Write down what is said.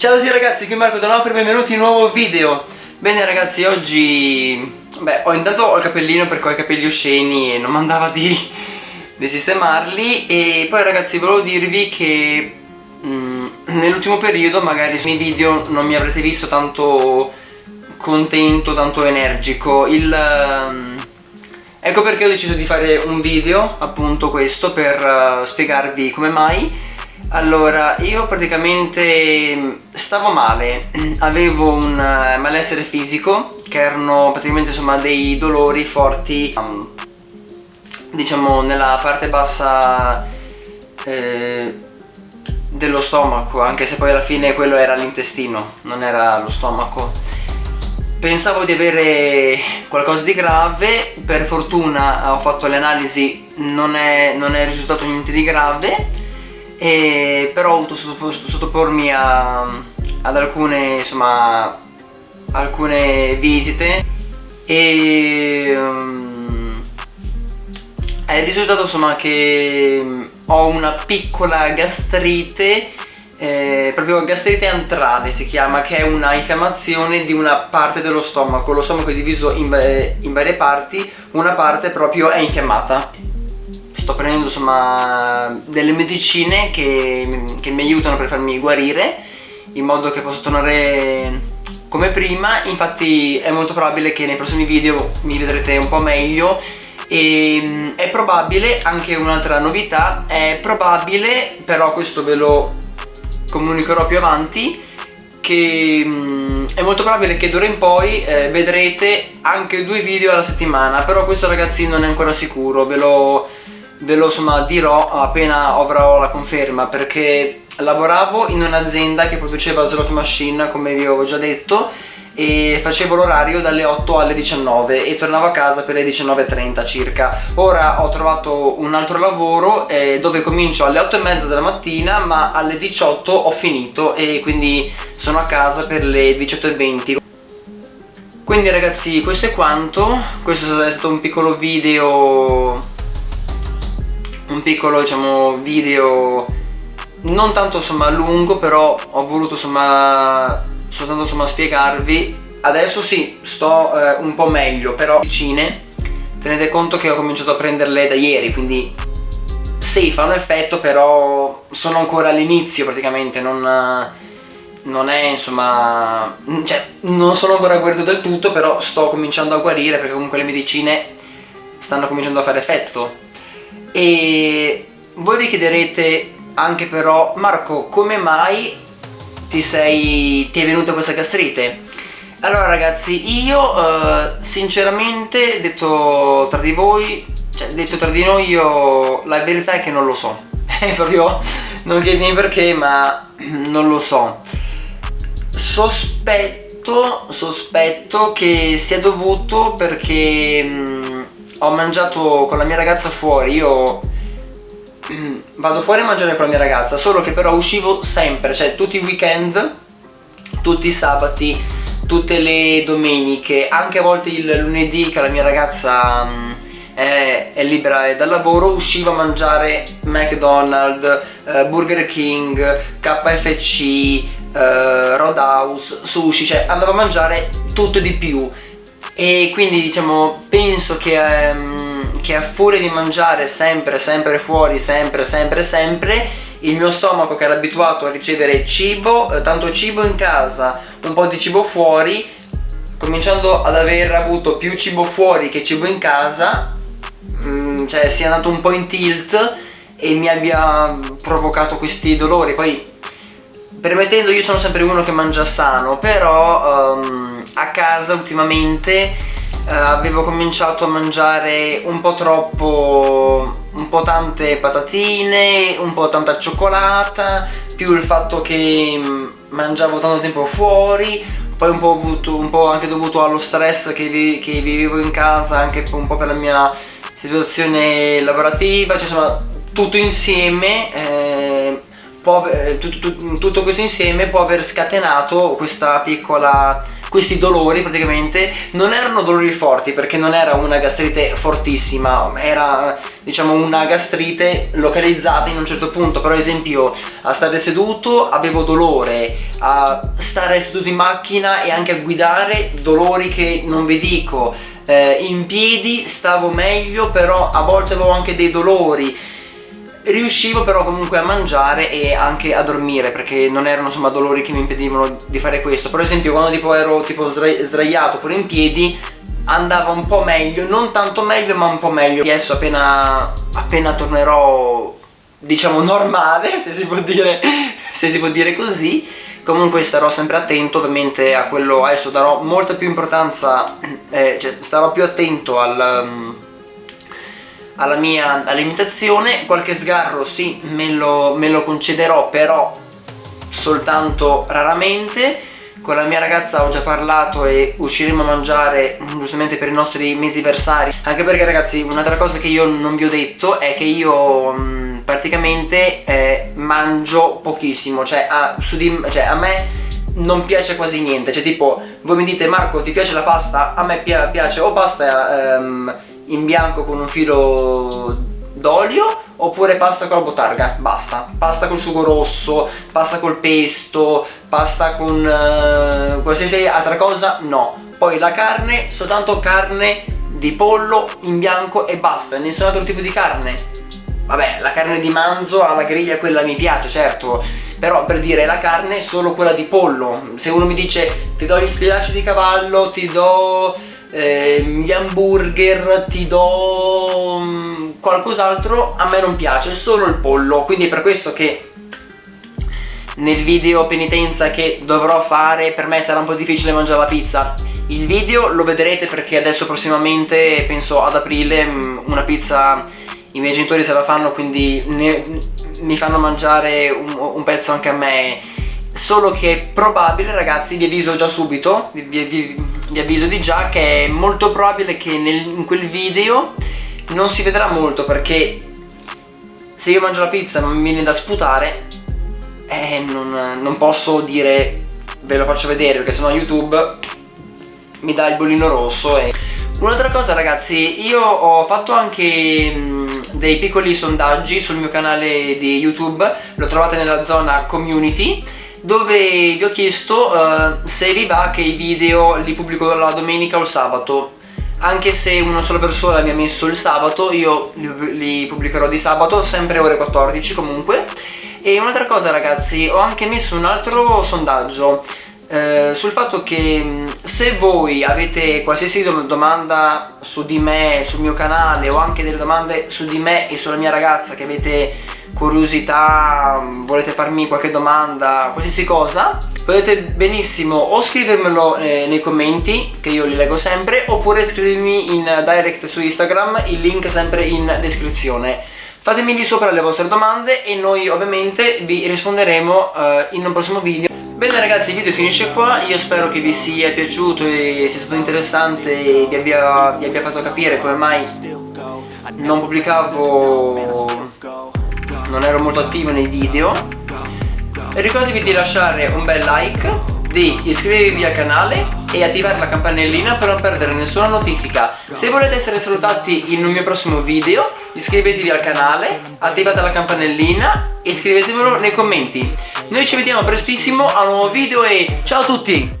Ciao a tutti ragazzi, qui Marco Donofrio, benvenuti in un nuovo video. Bene ragazzi, oggi... Beh, ho intanto ho il capellino perché ho i capelli osceni e non mi andava di, di sistemarli. E poi ragazzi volevo dirvi che mm, nell'ultimo periodo magari sui miei video non mi avrete visto tanto contento, tanto energico. Il... Um, ecco perché ho deciso di fare un video, appunto questo, per uh, spiegarvi come mai allora, io praticamente stavo male, avevo un eh, malessere fisico che erano praticamente insomma dei dolori forti um, diciamo nella parte bassa eh, dello stomaco anche se poi alla fine quello era l'intestino, non era lo stomaco. Pensavo di avere qualcosa di grave. Per fortuna ho fatto le analisi non è, non è risultato niente di grave e però ho avuto sottopormi a, ad alcune insomma alcune visite e um, è il risultato insomma che ho una piccola gastrite eh, proprio gastrite antrale si chiama che è una infiammazione di una parte dello stomaco. Lo stomaco è diviso in, in varie parti una parte proprio è infiammata sto prendendo insomma delle medicine che, che mi aiutano per farmi guarire in modo che possa tornare come prima. Infatti è molto probabile che nei prossimi video mi vedrete un po' meglio. E è probabile, anche un'altra novità, è probabile, però questo ve lo comunicherò più avanti, che mm, è molto probabile che d'ora in poi eh, vedrete anche due video alla settimana, però questo ragazzi non è ancora sicuro, ve lo ve lo insomma dirò appena avrò la conferma perché lavoravo in un'azienda che produceva slot machine come vi avevo già detto e facevo l'orario dalle 8 alle 19 e tornavo a casa per le 19.30 circa. Ora ho trovato un altro lavoro eh, dove comincio alle 8 e mezza della mattina ma alle 18 ho finito e quindi sono a casa per le 18.20 quindi ragazzi questo è quanto. Questo è stato un piccolo video un piccolo diciamo video non tanto insomma lungo però ho voluto insomma soltanto insomma spiegarvi. Adesso sì sto eh, un po' meglio però vicine tenete conto che ho cominciato a prenderle da ieri quindi sì fanno effetto però sono ancora all'inizio praticamente non, non è insomma cioè non sono ancora guarito del tutto però sto cominciando a guarire perché comunque le medicine stanno cominciando a fare effetto e voi vi chiederete anche però Marco come mai ti sei ti è venuta questa gastrite? Allora ragazzi io eh, sinceramente detto tra di voi cioè detto tra di noi io la verità è che non lo so è proprio non chiedimi perché ma non lo so sospetto sospetto che sia dovuto perché mh, mm, ho mangiato con la mia ragazza fuori, io vado fuori a mangiare con la mia ragazza, solo che però uscivo sempre, cioè tutti i weekend, tutti i sabati, tutte le domeniche, anche a volte il lunedì che la mia ragazza mm, è, è, libera dal lavoro, uscivo a mangiare McDonald's, eh, Burger King, KFC, eh, Roadhouse, sushi, cioè andavo a mangiare tutto di più e quindi diciamo penso che, um, che a furia di mangiare sempre sempre fuori sempre sempre sempre il mio stomaco che era abituato a ricevere cibo, eh, tanto cibo in casa, un po' di cibo fuori cominciando ad aver avuto più cibo fuori che cibo in casa mm, cioè sia andato un po' in tilt e mi abbia provocato questi dolori. Poi permettendo io sono sempre uno che mangia sano però um, a casa ultimamente uh, avevo cominciato a mangiare un po' troppo un po' tante patatine un po' tanta cioccolata più il fatto che um, mangiavo tanto tempo fuori poi un po', avuto, un po anche dovuto allo stress che, vi, che, vivevo in casa anche un po' per la mia situazione lavorativa cioè insomma tutto insieme eh, eh, tutto, tutto questo insieme può aver scatenato questa piccola questi dolori praticamente. Non erano dolori forti perché non era una gastrite fortissima era diciamo una gastrite localizzata in un certo punto. Per esempio a stare seduto avevo dolore a stare seduto in macchina e anche a guidare dolori che non vi dico. Eh, in piedi stavo meglio però a volte avevo anche dei dolori riuscivo però comunque a mangiare e anche a dormire perché non erano insomma dolori che mi impedivano di fare questo. Per esempio quando tipo ero tipo sdraiato pure in piedi andava un po' meglio non tanto meglio ma un po' meglio. Adesso appena, appena tornerò diciamo normale se si può dire se si può dire così comunque starò sempre attento ovviamente a quello. Adesso darò molta più importanza eh, cioè starò più attento al alla mia alimentazione qualche sgarro sì me lo, me lo concederò però soltanto raramente. Con la mia ragazza ho già parlato e usciremo a mangiare giustamente per i nostri mesi versari. Anche perché ragazzi un'altra cosa che io non vi ho detto è che io mh, mm, praticamente eh, mangio pochissimo. Cioè a, di, cioè a, me non piace quasi niente. Cioè tipo voi mi dite Marco ti piace la pasta? a me piace o pasta ehm, in bianco con un filo d'olio oppure pasta con la botarga, basta. Pasta col sugo rosso, pasta col pesto, pasta con uh, qualsiasi altra cosa, no. Poi la carne, soltanto carne di pollo in bianco e basta, nessun altro tipo di carne. Vabbè la carne di manzo alla griglia quella mi piace certo. Però per dire la carne solo quella di pollo. Se uno mi dice ti do gli schiacci di cavallo ti do eh, gli hamburger, ti do mm, qualcos'altro, a me non piace, solo il pollo, quindi è per questo che nel video penitenza che dovrò fare per me sarà un po' difficile mangiare la pizza. Il video lo vedrete perché adesso prossimamente penso ad aprile mm, una pizza i miei genitori se la fanno quindi ne, mi fanno mangiare un, un pezzo anche a me. Solo che è probabile ragazzi vi avviso già subito vi, vi, vi avviso di già che è molto probabile che nel, in quel video non si vedrà molto perché se io mangio la pizza non mi viene da sputare eh, non, non posso dire ve lo faccio vedere perché sennò youtube mi dà il bollino rosso e... un'altra cosa ragazzi io ho fatto anche mh, dei piccoli sondaggi sul mio canale di youtube lo trovate nella zona community dove vi ho chiesto uh, se vi va che i video li pubblico la domenica o il sabato. Anche se una sola persona mi ha messo il sabato io li, li pubblicherò di sabato sempre ore 14 comunque. E un'altra cosa ragazzi ho anche messo un altro sondaggio eh, sul fatto che mm, se voi avete qualsiasi domanda su di me, sul mio canale o anche delle domande su di me e sulla mia ragazza che avete curiosità, volete farmi qualche domanda, qualsiasi cosa potete benissimo o scrivermelo eh, nei commenti che io li leggo sempre oppure scrivermi in direct su Instagram, il link sempre in descrizione. Fatemi lì sopra le vostre domande e noi ovviamente vi risponderemo eh, in un prossimo video. Bene ragazzi il video finisce qua, io spero che vi sia piaciuto e sia stato interessante e vi abbia, vi abbia fatto capire come mai non pubblicavo non ero molto attivo nei video. Ricordatevi di lasciare un bel like di iscrivervi al canale e attivare la campanellina per non perdere nessuna notifica. Se volete essere salutati in un mio prossimo video iscrivetevi al canale attivate la campanellina e scrivetemelo nei commenti. Noi ci vediamo prestissimo a un nuovo video e ciao a tutti